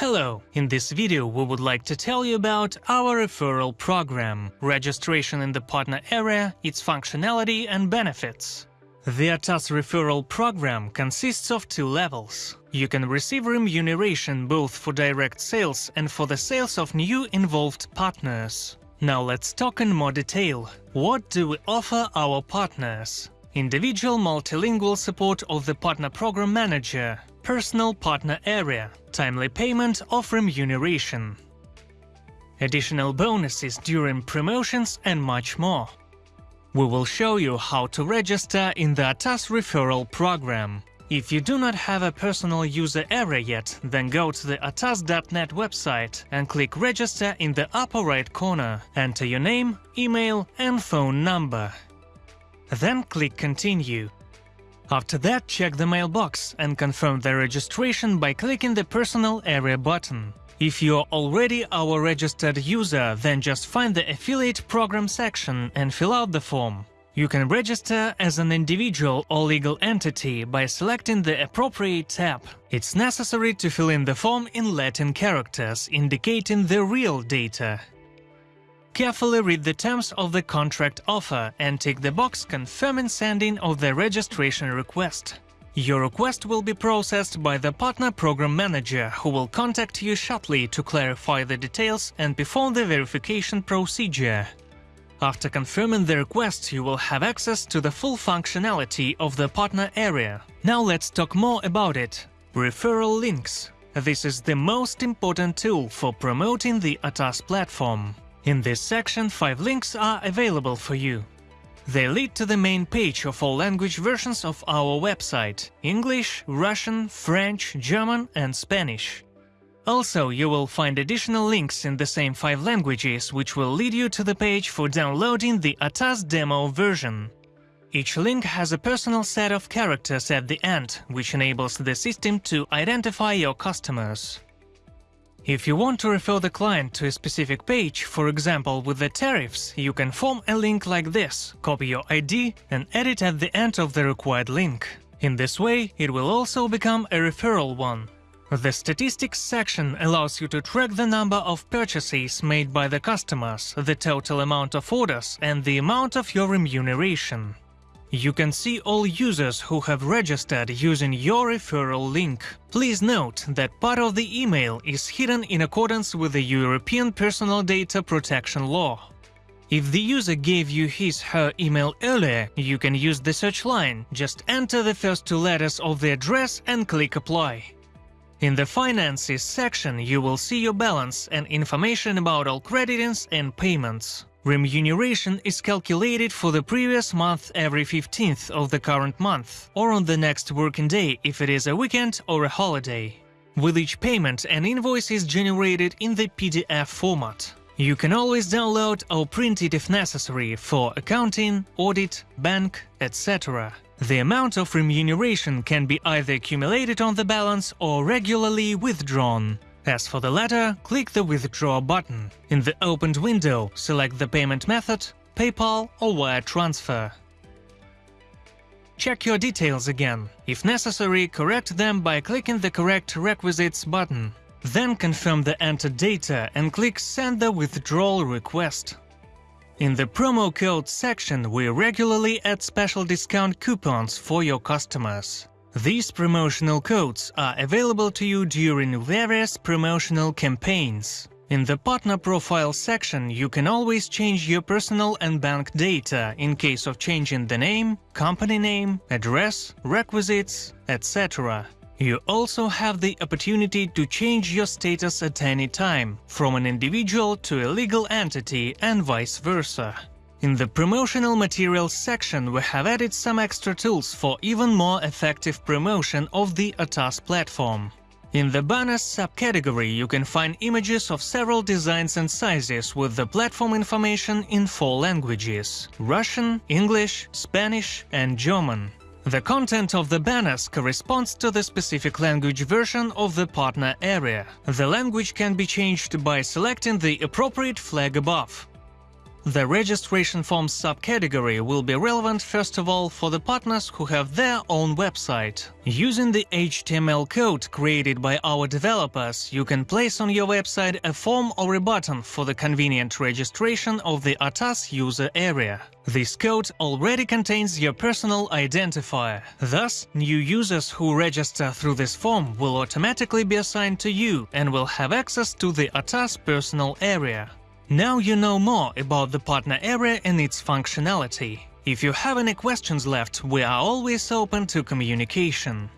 Hello! In this video we would like to tell you about our referral program, registration in the partner area, its functionality and benefits. The ATAS referral program consists of two levels. You can receive remuneration both for direct sales and for the sales of new involved partners. Now let's talk in more detail. What do we offer our partners? Individual multilingual support of the Partner Program Manager, Personal Partner Area, timely payment of remuneration, additional bonuses during promotions and much more. We will show you how to register in the ATAS referral program. If you do not have a personal user area yet, then go to the atas.net website and click register in the upper right corner. Enter your name, email and phone number. Then click continue. After that, check the mailbox and confirm the registration by clicking the Personal Area button. If you're already our registered user, then just find the Affiliate Program section and fill out the form. You can register as an individual or legal entity by selecting the appropriate tab. It's necessary to fill in the form in Latin characters, indicating the real data. Carefully read the terms of the contract offer and tick the box confirming sending of the registration request. Your request will be processed by the Partner Program Manager, who will contact you shortly to clarify the details and perform the verification procedure. After confirming the request, you will have access to the full functionality of the partner area. Now let's talk more about it. Referral links. This is the most important tool for promoting the ATAS platform. In this section, five links are available for you. They lead to the main page of all language versions of our website – English, Russian, French, German and Spanish. Also, you will find additional links in the same five languages, which will lead you to the page for downloading the ATAS demo version. Each link has a personal set of characters at the end, which enables the system to identify your customers. If you want to refer the client to a specific page, for example with the tariffs, you can form a link like this, copy your ID and add it at the end of the required link. In this way, it will also become a referral one. The statistics section allows you to track the number of purchases made by the customers, the total amount of orders and the amount of your remuneration. You can see all users who have registered using your referral link. Please note that part of the email is hidden in accordance with the European Personal Data Protection Law. If the user gave you his/her email earlier, you can use the search line, just enter the first two letters of the address and click Apply. In the Finances section you will see your balance and information about all creditings and payments. Remuneration is calculated for the previous month every 15th of the current month, or on the next working day if it is a weekend or a holiday. With each payment, an invoice is generated in the PDF format. You can always download or print it if necessary for accounting, audit, bank, etc. The amount of remuneration can be either accumulated on the balance or regularly withdrawn. As for the latter, click the Withdraw button. In the opened window, select the payment method, PayPal or wire transfer. Check your details again. If necessary, correct them by clicking the Correct Requisites button. Then confirm the entered data and click Send the withdrawal request. In the promo code section, we regularly add special discount coupons for your customers. These promotional codes are available to you during various promotional campaigns. In the Partner Profile section you can always change your personal and bank data in case of changing the name, company name, address, requisites, etc. You also have the opportunity to change your status at any time, from an individual to a legal entity and vice versa. In the promotional materials section we have added some extra tools for even more effective promotion of the ATAS platform. In the banners subcategory you can find images of several designs and sizes with the platform information in four languages – Russian, English, Spanish and German. The content of the banners corresponds to the specific language version of the partner area. The language can be changed by selecting the appropriate flag above. The registration forms subcategory will be relevant first of all for the partners who have their own website. Using the HTML code created by our developers, you can place on your website a form or a button for the convenient registration of the ATAS user area. This code already contains your personal identifier. Thus, new users who register through this form will automatically be assigned to you and will have access to the ATAS personal area. Now you know more about the partner area and its functionality. If you have any questions left, we are always open to communication.